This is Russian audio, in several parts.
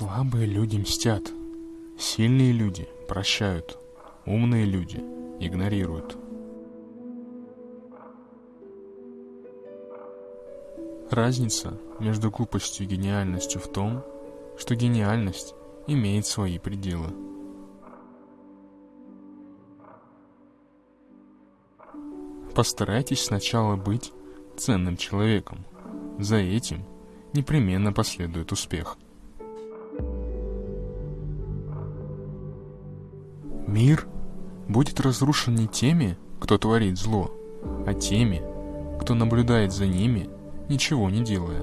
Слабые люди мстят, сильные люди прощают, умные люди игнорируют. Разница между глупостью и гениальностью в том, что гениальность имеет свои пределы. Постарайтесь сначала быть ценным человеком. За этим непременно последует успех. Мир будет разрушен не теми, кто творит зло, а теми, кто наблюдает за ними, ничего не делая.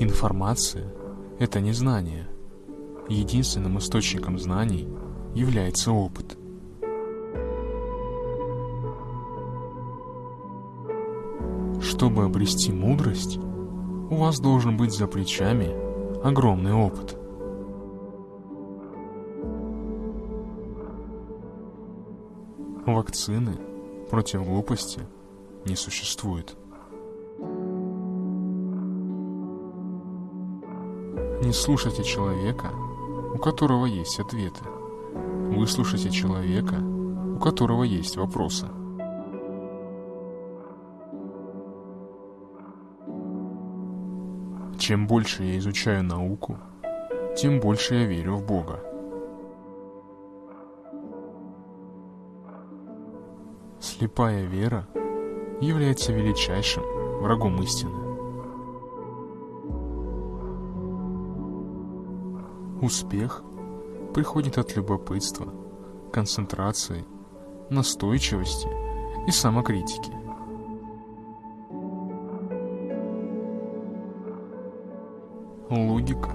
Информация – это не знание. Единственным источником знаний является опыт. Чтобы обрести мудрость, у вас должен быть за плечами огромный опыт. Вакцины против глупости не существует. Не слушайте человека, у которого есть ответы. Выслушайте человека, у которого есть вопросы. Чем больше я изучаю науку, тем больше я верю в Бога. Слепая вера является величайшим врагом истины. Успех приходит от любопытства, концентрации, настойчивости и самокритики. Логика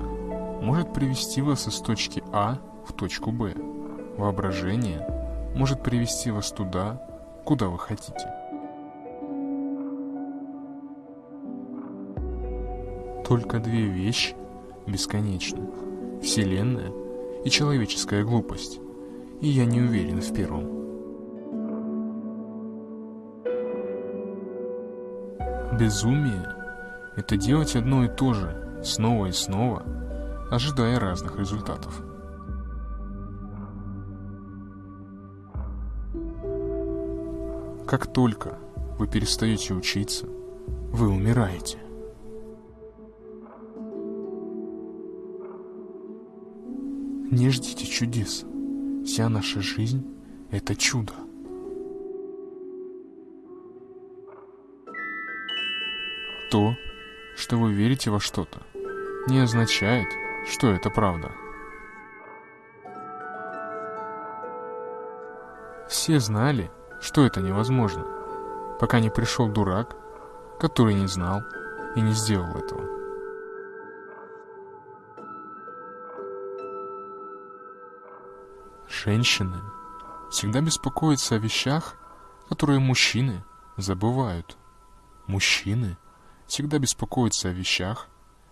может привести вас из точки А в точку Б. Воображение может привести вас туда, куда вы хотите. Только две вещи бесконечны. Вселенная и человеческая глупость. И я не уверен в первом. Безумие – это делать одно и то же, снова и снова, ожидая разных результатов. Как только вы перестаете учиться, вы умираете. Не ждите чудес. Вся наша жизнь – это чудо. То, что вы верите во что-то, не означает, что это правда. Все знали, что это невозможно, пока не пришел дурак, который не знал и не сделал этого. Женщины всегда беспокоятся о вещах, которые мужчины забывают. Мужчины всегда беспокоятся о вещах,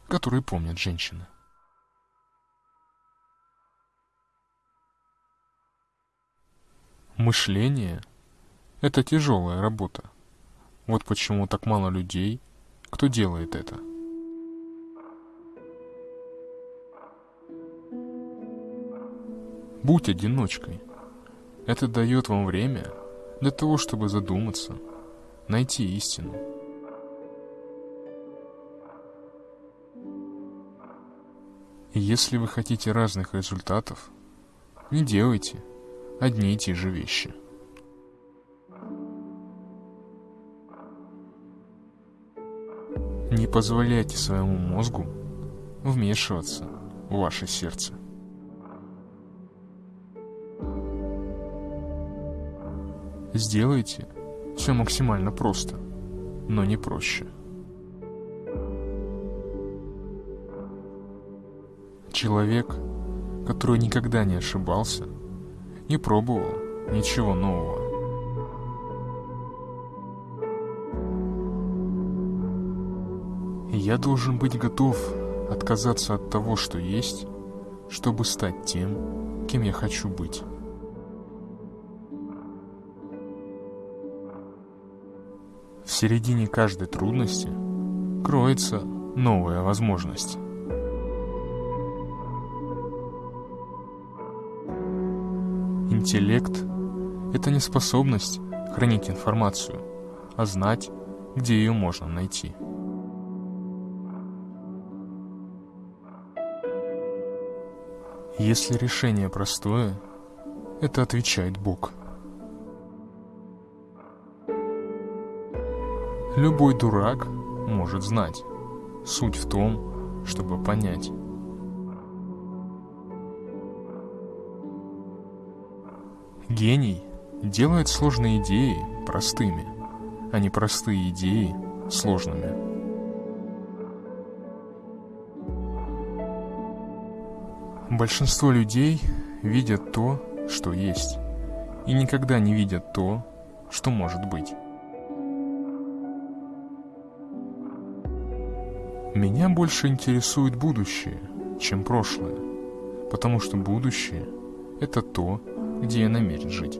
которые помнят женщины. Мышление – это тяжелая работа. Вот почему так мало людей, кто делает это. Будь одиночкой. Это дает вам время для того, чтобы задуматься, найти истину. И если вы хотите разных результатов, не делайте одни и те же вещи. Не позволяйте своему мозгу вмешиваться в ваше сердце. Сделайте все максимально просто, но не проще. Человек, который никогда не ошибался, не пробовал ничего нового. Я должен быть готов отказаться от того, что есть, чтобы стать тем, кем я хочу быть. В середине каждой трудности откроется новая возможность. Интеллект – это не способность хранить информацию, а знать, где ее можно найти. Если решение простое, это отвечает Бог. Любой дурак может знать. Суть в том, чтобы понять. Гений делает сложные идеи простыми, а не простые идеи сложными. Большинство людей видят то, что есть, и никогда не видят то, что может быть. Меня больше интересует будущее, чем прошлое, потому что будущее – это то, где я намерен жить.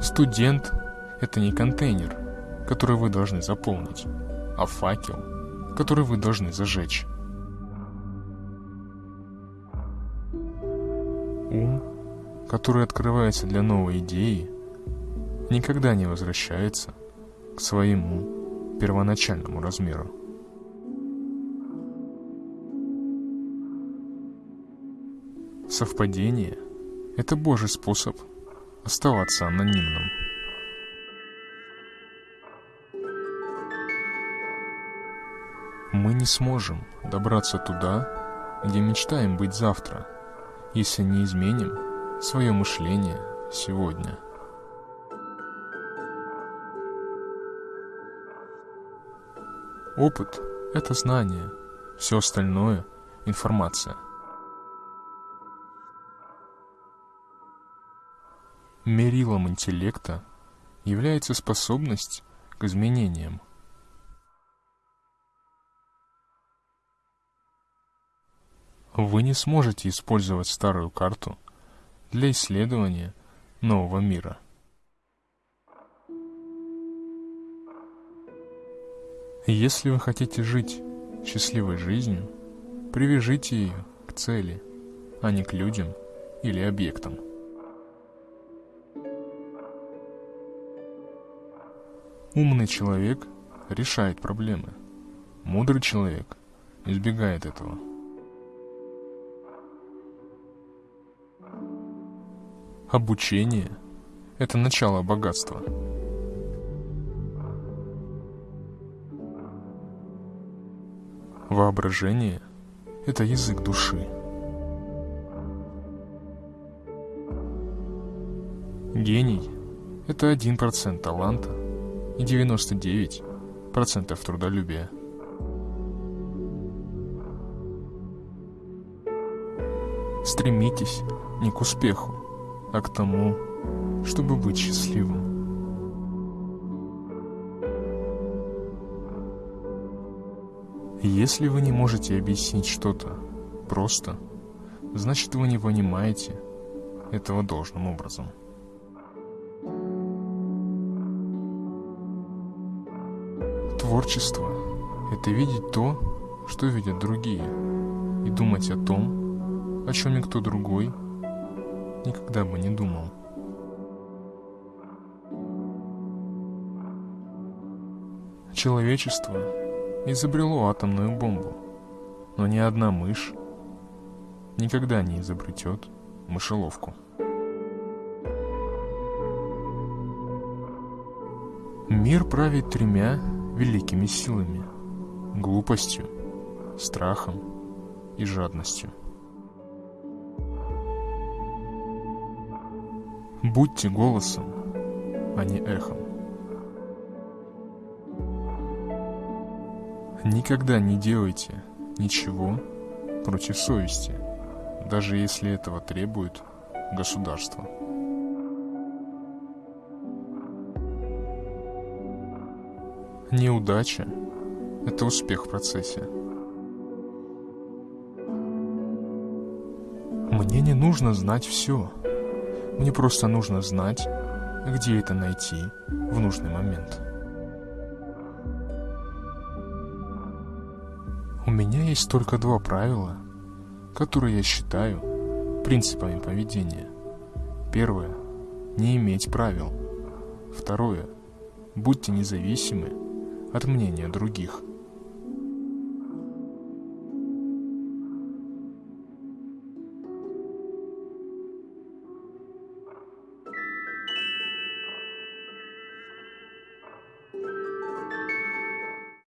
Студент – это не контейнер, который вы должны заполнить, а факел, который вы должны зажечь. Ум, который открывается для новой идеи, никогда не возвращается к своему первоначальному размеру. Совпадение – это Божий способ оставаться анонимным. Мы не сможем добраться туда, где мечтаем быть завтра, если не изменим свое мышление сегодня. Опыт – это знание, все остальное – информация – Мерилом интеллекта является способность к изменениям. Вы не сможете использовать старую карту для исследования нового мира. Если вы хотите жить счастливой жизнью, привяжите ее к цели, а не к людям или объектам. Умный человек решает проблемы. Мудрый человек избегает этого. Обучение – это начало богатства. Воображение – это язык души. Гений – это один процент таланта – и 99% трудолюбия. Стремитесь не к успеху, а к тому, чтобы быть счастливым. Если вы не можете объяснить что-то просто, значит вы не понимаете этого должным образом. Творчество – это видеть то, что видят другие, и думать о том, о чем никто другой никогда бы не думал. Человечество изобрело атомную бомбу, но ни одна мышь никогда не изобретет мышеловку. Мир правит тремя великими силами – глупостью, страхом и жадностью. Будьте голосом, а не эхом. Никогда не делайте ничего против совести, даже если этого требует государство. Неудача – это успех в процессе. Мне не нужно знать все. Мне просто нужно знать, где это найти в нужный момент. У меня есть только два правила, которые я считаю принципами поведения. Первое – не иметь правил. Второе – будьте независимы от мнения других.